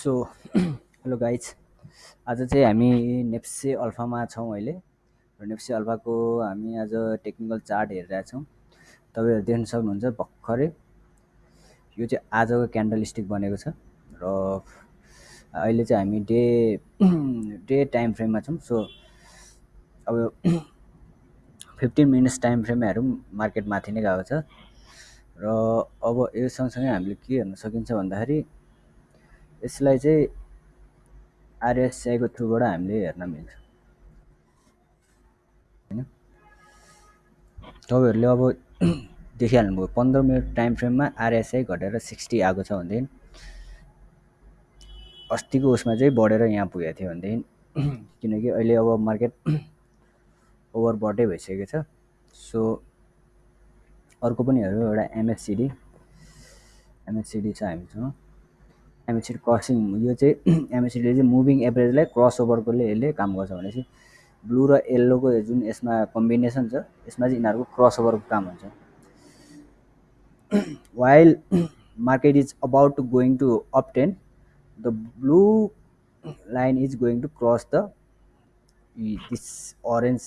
So hello guys आज चाहिँ हामी नेप्से अल्फामा छौँ अहिले। र नेप्से अल्फाको हामी आज टेक्निकल चार्ट हेरिरहेको छौँ। तपाईँहरू देख्न सक्नुहुन्छ भर्खरै यो चाहिँ आजको क्यान्डल स्टिक बनेको छ। र अहिले चाहिँ हामी डे डे टाइम फ्रेममा छौँ। सो अब फिफ्टिन मिनट्स टाइम फ्रेममा हेरौँ मार्केट माथि नै गएको छ। र अब यो सँगसँगै हामीले के हेर्न सकिन्छ भन्दाखेरि यसलाई चाहिँ आरएसआईको थ्रुबाट हामीले हेर्न मिल्छ। होइन? तपाईँहरूले अब देखिहाल्नुभयो पन्ध्र मिनट टाइम फ्रेममा आरएसआई घटेर सिक्सटी आएको छ भनेदेखि अस्तिको उसमा चाहिँ बढेर यहाँ पुगेको थियो भनेदेखि किनकि अहिले अब मार्केट ओभरबटै भइसकेको छ। सो अर्को पनि हेरौँ एउटा एमएससिडी एमएससिडी छ हामीसँग एमएससिडी क्रसिङ यो चाहिँ एमएससिडीले चाहिँ मुभिङ एभरेजलाई क्रस ओभरकोले यसले काम गर्छ भनेपछि ब्लू र येल्लोको जुन यसमा कम्बिनेसन छ यसमा चाहिँ यिनीहरूको क्रस ओभरको काम हुन्छ। While market is about to going to obtain the blue line is going to cross the this orange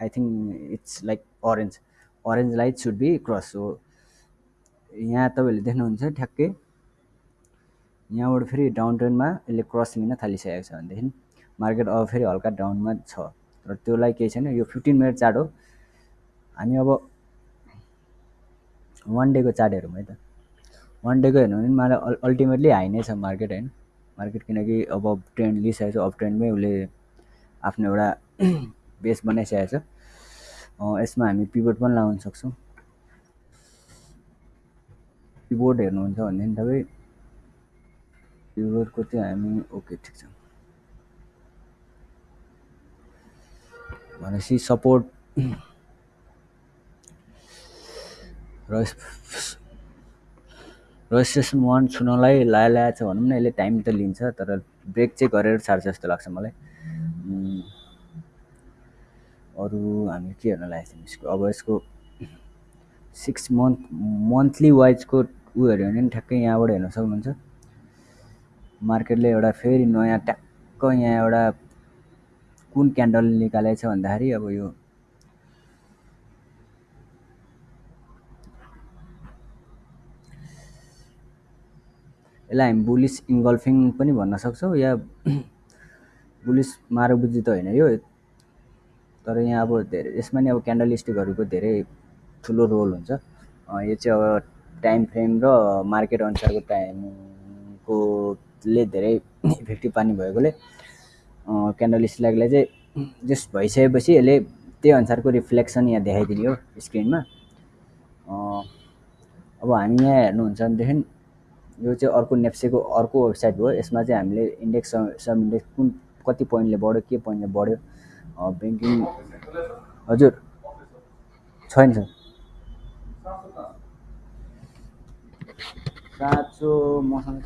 i think it's like orange. Orange light should be cross. So यहाँ तपाईँहरूले देख्नुहुन्छ ठ्याक्कै यहाँबाट फेरि डाउन ट्रेन्डमा यसले क्रस लिन थालिसकेको छ भनेदेखि मार्केट अब फेरि हल्का डाउनमा छ। र त्यसलाई केही छैन यो फिफ्टिन मिनट चार्ट हो। हामी अब वान डेको चार्ट हेरौँ है त। वान डेको हेर्नु भने मलाई अल्टिमेटली हाई नै छ मार्केट होइन। मार्केट किनकि अब ट्रेन्ड लिइसकेको छ अब ट्रेन्डमै उसले आफ्नो एउटा बेस बनाइसकेको छ। यसमा हामी पिबोर्ड पनि लगाउन सक्छौँ। पिबोर्ड हेर्नुहुन्छ भनेदेखि तपाईँ पिबोर्डको चाहिँ हामी ओके ठिक छ। भनेपछि सपोर्ट र रजिस्ट्रेसन वान छुनलाई लाया लाया छ भनौँ न यसले टाइम त लिन्छ तर ब्रेक चाहिँ गरेर छाड्छ जस्तो लाग्छ मलाई। अरू हामी के हेर्न लागेको थियौँ यसको अब यसको सिक्स मन्थ मन्थली वाइजको हेऱ्यो भने पनि ठ्याक्कै यहाँबाट हेर्न सक्नुहुन्छ। मार्केटले एउटा फेरि नयाँ ट्याक्क यहाँ एउटा कुन क्यान्डल निकालेको छ भन्दाखेरि अब यो यसलाई हामी बुलिस इङ्गल्फिङ पनि भन्न सक्छौँ या बुलिस मारबुजी त होइन यो। तर यहाँ अब धेरै यसमा नि अब क्यान्डल स्टिकहरूको धेरै ठुलो रोल हुन्छ। यो चाहिँ अब टाइम फ्रेम र मार्केट अनुसारको टाइमकोले धेरै इफेक्टिभ पार्ने भएकोले क्यान्डल स्टिकलाई चाहिँ जस्ट भइसकेपछि यसले त्यही अनुसारको रिफ्लेक्सन यहाँ देखाइदिने हो स्क्रिनमा अब हामी यहाँ हेर्नुहुन्छ भनेदेखि यो चाहिँ अर्को नेप्सेको अर्को वेबसाइट हो। यसमा चाहिँ हामीले इन्डेक्स सब इन्डेक्स कुन कति पोइन्टले बढ्यो के पोइन्टले बढ्यो ब्याङ्किङ हजुर छैन सर। साँचो मसँग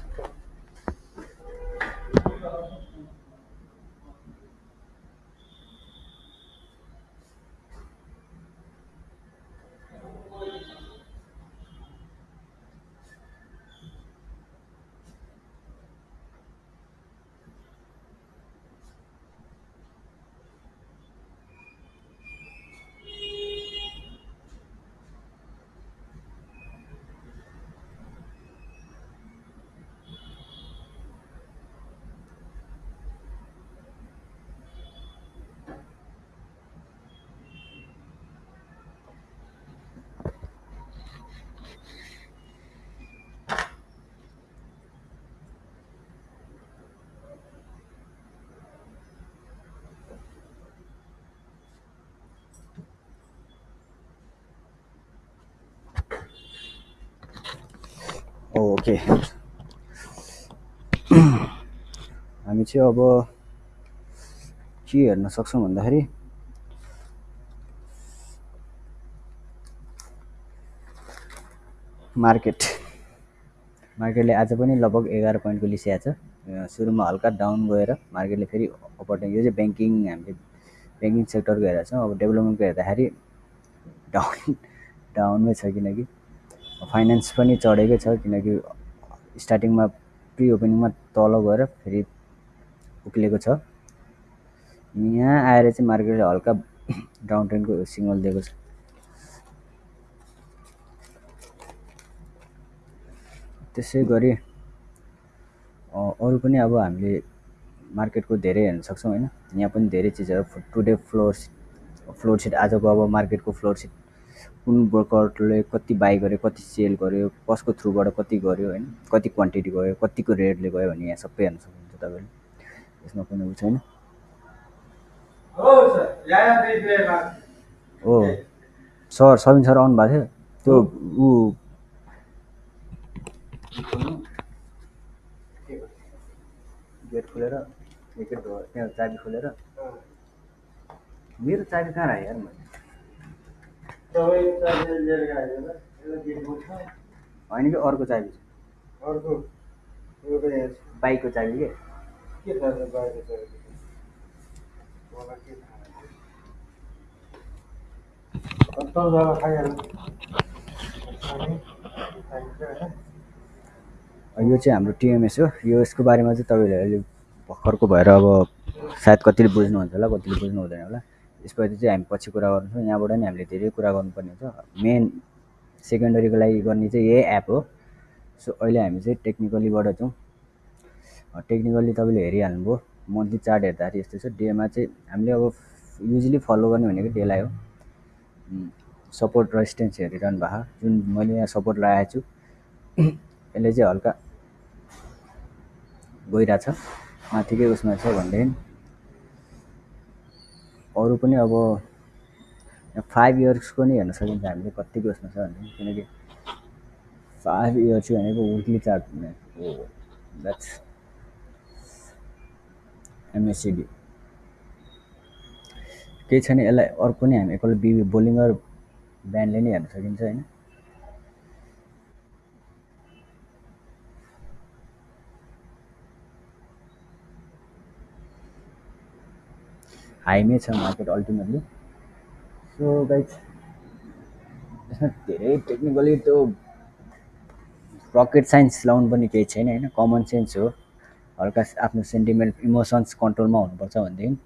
ओके। हामी चाहिँ अब के हेर्न सक्छौँ भन्दाखेरि मार्केट। मार्केटले आज पनि लगभग एघार पोइन्टको लिइसकेको छ। सुरुमा हल्का डाउन गएर मार्केटले फेरि अपर यो चाहिँ ब्याङ्किङ हामीले ब्याङ्किङ सेक्टरको हेरेको छौँ। अब डेभलपमेन्टको हेर्दाखेरि डाउन डाउनमै छ किनकि फाइनेन्स पनि चढेकै छ किनकि स्टार्टिङमा प्रि ओपनिङमा तल गएर फेरि उक्लिएको छ। यहाँ आएर चाहिँ मार्केटले हल्का डाउन ट्रेन्डको सिग्नल दिएको छ। त्यसै गरी अरू पनि अब हामीले मार्केटको धेरै हेर्न सक्छौँ होइन। यहाँ पनि धेरै चिजहरू टुडे फ्लोर फ्लोर सिट आजको अब मार्केटको फ्लोर सिट कुन ब्रोकरले कति बाई गर्यो कति सेल गर्यो कसको थ्रुबाट कति गर्यो होइन कति क्वान्टिटी गयो कतिको रेटले गयो भने यहाँ सबै हेर्न सक्नुहुन्छ तपाईँले। यसमा कुनै उ छैन। हो सर। सबिन सर आउनु भएको थियो। त्यो ऊ गेट खोलेर त्यहाँ चाबी खोलेर। मेरो चाबी कहाँ राखेँ यार मैले? होइन कि अर्को चाबी छ? बाइकको चाबी के? यो चाहिँ हाम्रो टिएमएस हो। यो यसको बारेमा चाहिँ तपाईँले अहिले भर्खरको भएर अब सायद कतिले बुझ्नुहुन्छ होला कतिले बुझ्नु हुँदैन होला। यसप्रति चाहिँ हामी पछि कुरा गर्छौँ यहाँबाट नि हामीले धेरै कुरा गर्नुपर्ने हुन्छ मेन सेकेन्डरीको लागि गर्ने चाहिँ यही एप हो। सो अहिले हामी चाहिँ टेक्निकलीबाट छौँ। टेक्निकल्ली तपाईँले हेरिहाल्नुभयो। मन्थली चार्ट हेर्दाखेरि यस्तो छ। डेमा चाहिँ हामीले अब युजली फलो गर्ने भनेको डेलाई हो। सपोर्ट रेजिस्टेन्स हेरिरहनु भएको। जुन मैले यहाँ सपोर्ट लगाएको छु यसले चाहिँ हल्का गइरहेछ माथिकै उसमा छ भनेदेखि अरू पनि अब फाइभ इयर्सको नि हेर्न सकिन्छ हामीले कतिको उसमा छ भनेदेखि किनकि फाइभ इयर्स भनेको विकली चार्ट हो। द्याट्स एमएससिडी केही छैन यसलाई अर्को नि हामी एकपल्ट बी बोलिङ्गर ब्यान्डले नै हेर्न सकिन्छ होइन। हाइमै छ मार्केट अल्टिमेटली। सो गाइज यसमा धेरै टेक्निकली त्यो रकेट साइन्स लाउनु पनि केही छैन होइन? कमन सेन्स हो। हल्का आफ्नो सेन्टिमेन्ट इमोसन्स कन्ट्रोलमा हुनुपर्छ भनेदेखि।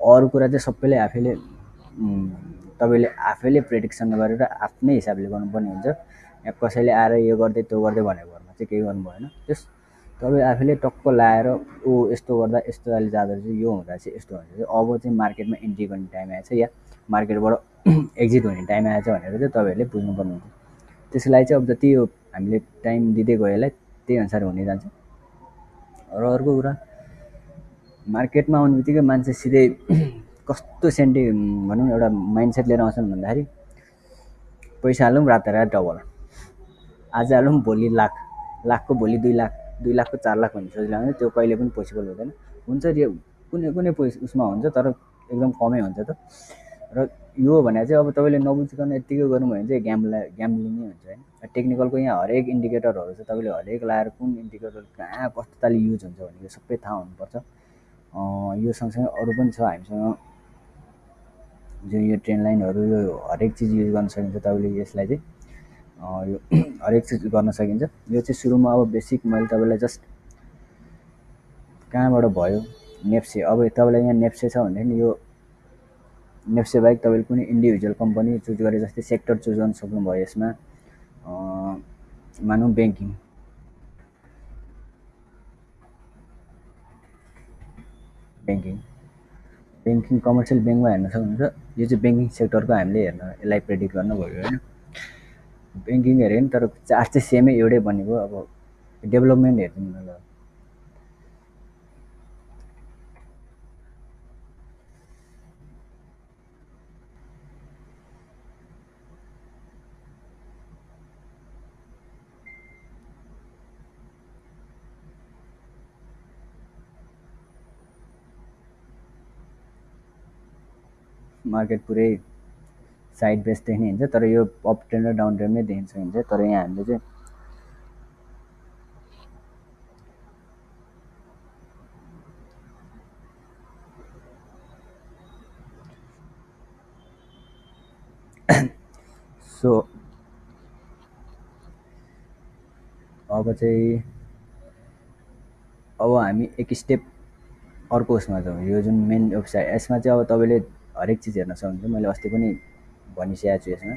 अरू कुरा चाहिँ सबैले आफैले तपाईँले आफैले प्रेडिक्सन गरेर आफ्नै हिसाबले गर्नुपर्ने हुन्छ। यहाँ कसैले आएर यो गर्दै त्यो गर्दै भनेको घरमा चाहिँ केही गर्नु भएन त्यस तपाईँ आफैले टक्क लाएर ऊ यस्तो गर्दा यस्तो अहिले जाँदो रहेछ यो हुँदा चाहिँ यस्तो हुन्छ चाहिँ अब चाहिँ मार्केटमा इन्ट्री गर्ने टाइम आएछ या मार्केटबाट एक्जिट हुने टाइम आएछ भनेर चाहिँ तपाईँहरूले बुझ्नुपर्ने हुन्छ त्यसको चाहिँ अब जति यो हामीले टाइम दिँदै गयो यसलाई त्यही अनुसार हुने जान्छ। र अर्को कुरा मार्केटमा आउने बित्तिकै मान्छे सिधै कस्तो सेन्टी भनौँ न एउटा माइन्ड सेट लिएर आउँछन् भन्दाखेरि पैसा हालौँ रातारात डबल। आज हालौँ भोलि लाख लाखको भोलि दुई लाख। दुई लाखको चार लाख भन्ने सोचेर भने त्यो कहिले पनि पोसिबल हुँदैन। हुन्छ कुनै कुनै पोइस उसमा हुन्छ तर एकदम कमै हुन्छ त। र यो भने चाहिँ अब तपाईँले नबुझिकन यत्तिकै गर्नु भयो भने चाहिँ ग्याम्ला ग्याम्लिङै हुन्छ होइन। टेक्निकलको यहाँ हरेक इन्डिकेटरहरू छ तपाईँले हरेक लाएर कुन इन्डिकेटर कहाँ कस्तो तालले युज हुन्छ भनेको सबै थाहा हुनुपर्छ। यो सँगसँगै अरू पनि छ हामीसँग। जुन यो ट्रेन लाइनहरू यो हरेक चिज युज गर्न सकिन्छ तपाईँले यसलाई चाहिँ। यो हरेक चिज गर्न सकिन्छ। यो चाहिँ सुरुमा अब बेसिक मैले तपाईँलाई जस्ट कहाँबाट भयो? नेप्से अब तपाईँलाई यहाँ नेप्से छ भनेदेखि यो नेप्से बाहेक तपाईँले कुनै इन्डिभिजुअल कम्पनी चुज गरे जस्तै सेक्टर चुज गर्न सक्नुभयो यसमा। मानौँ ब्याङ्किङ ब्याङ्किङ ब्याङ्किङ कमर्सियल ब्याङ्कमा हेर्न सक्नुहुन्छ। यो चाहिँ ब्याङ्किङ सेक्टरको हामीले हेर्न यसलाई प्रेडिक्ट गर्न भयो होइन? ब्याङ्किङ हेऱ्यो नि तर चार्ज चाहिँ सेमै एउटै बनेको अब डेभलपमेन्ट हेरिदिनु होला मार्केट पुरै साइड बेस देख्ने हुन्छ तर यो अप ट्रेन्ड र डाउन ट्रेन्ड नै देख्न सकिन्छ तर यहाँ हामीले चाहिँ सो अब चाहिँ अब हामी एक स्टेप अर्को उसमा छौँ यो जुन मेन वेबसाइट यसमा चाहिँ अब तपाईँले हरेक चिज हेर्न सक्नुहुन्छ। मैले अस्ति पनि भनिसकेको छु यसमा।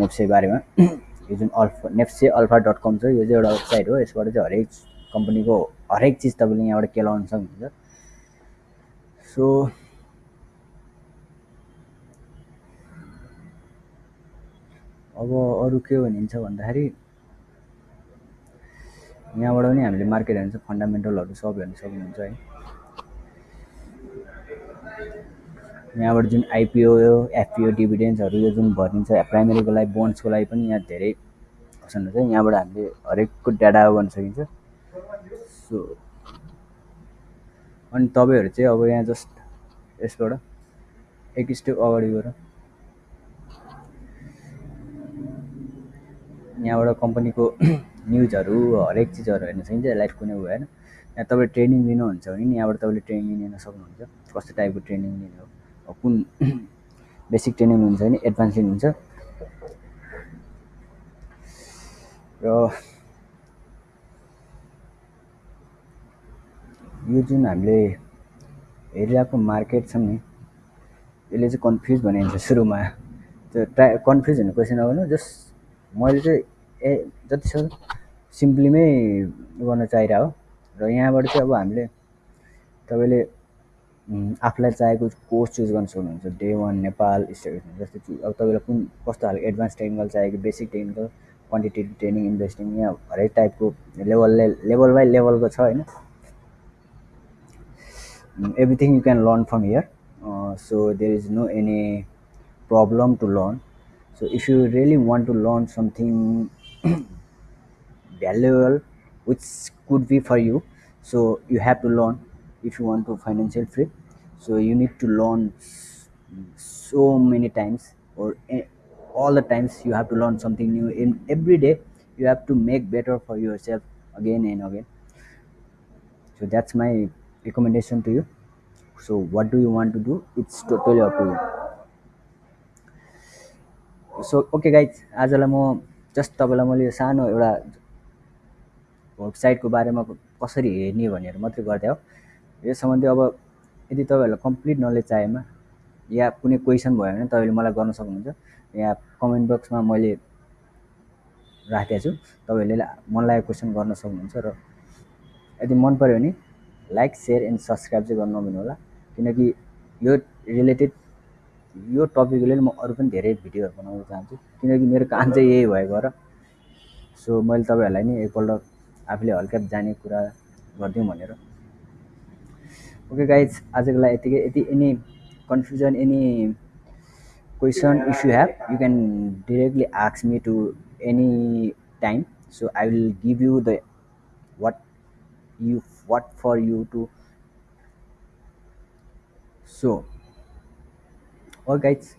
नेप्से बारेमा। यो जुन alpha NEPSE alpha dot com छ यो चाहिँ एउटा वेबसाइट हो। यसबाट चाहिँ हरेक कम्पनीको हरेक चिज तपाईँले यहाँबाट केलाउन सक्नुहुन्छ। सो अब अरू के भनिन्छ भन्दाखेरि यहाँबाट पनि हामीले मार्केट हेर्नु फन्डामेन्टलहरू सब हेर्नु सक्नुहुन्छ है। यहाँबाट जुन आइपिओ एफपिओ डिभिडेन्सहरू यो जुन भनिन्छ प्राइमेरीको लागि बोन्ड्सको लागि पनि यहाँ धेरै अप्सनहरू छ यहाँबाट हामीले हरेकको डाटा गर्न सकिन्छ। सो अनि तपाईँहरू चाहिँ अब यहाँ जस्ट यसबाट एक स्टेप अगाडि गएर यहाँबाट कम्पनीको न्युजहरू हरेक चिजहरू हेर्न सकिन्छ यसलाई कुनै होइन यहाँ तपाईँ ट्रेनिङ लिनुहुन्छ भने नि यहाँबाट तपाईँले ट्रेनिङ लिन सक्नुहुन्छ। कस्तो टाइपको ट्रेनिङ लिने हो? कुन बेसिक ट्रेनिङ लिनुहुन्छ भने एडभान्स लिनुहुन्छ। र यो जुन हामीले हेरिरहेको मार्केट छ नि यसले चाहिँ कन्फ्युज बनाइन्छ सुरुमा। त्यो ट्राई कन्फ्युज हुने क्वेसन आउनु जस्ट मैले चाहिँ ए जति सक्दो सिम्पलीमै गर्न चाहिरहेको। र यहाँबाट चाहिँ अब हामीले तपाईँले आफूलाई चाहेको कोर्स चुज गर्न सक्नुहुन्छ। डे वान नेपाल स्ट जस्तै अब तपाईँलाई कुन कस्तो खालको एडभान्स टेक्निकल चाहिएको basic technical quantitative training investing यहाँ हरेक टाइपको लेभल लेभल बाई लेभलको छ होइन? Everything you can learn from here so there is no any problem to learn so if you really want to learn something valuable which could be for you so you have to learn if you want to financial free so you need to learn so many times or all the times you have to learn something new in every day you have to make better for yourself again and again so that's my recommendation to you so what do you want to do it's totally up to you so okay guys आजलाई म just तपाईँलाई मैले यो सानो एउटा वेबसाइटको बारेमा कसरी हेर्ने भनेर मात्रै गरिदिएँ हो यस सम्बन्धी अब यदि तपाईँहरूलाई कम्प्लिट नलेज चाहिएमा या कुनै क्वेसन भयो भने तपाईँले मलाई गर्न सक्नुहुन्छ यहाँ कमेन्ट बक्समा मैले राखेको छु तपाईँहरूले मन लागेको क्वेसन गर्न सक्नुहुन्छ र यदि मन पऱ्यो भने लाइक सेयर एन्ड सब्सक्राइब चाहिँ गर्नु नभन्नु होला किनकि यो रिलेटेड यो टपिक लिएर म अरू पनि धेरै भिडियोहरू बनाउन चाहन्छु किनकि मेरो काम चाहिँ यही भएको र सो मैले तपाईँहरूलाई नि एकपल्ट आफूले हल्का जाने कुरा गरिदिउँ भनेर ओके गाइज आजको लागि यतिकै यति any confusion any question if you have you can directly आक्स me to any time so I will give you the what you what for you to so or guys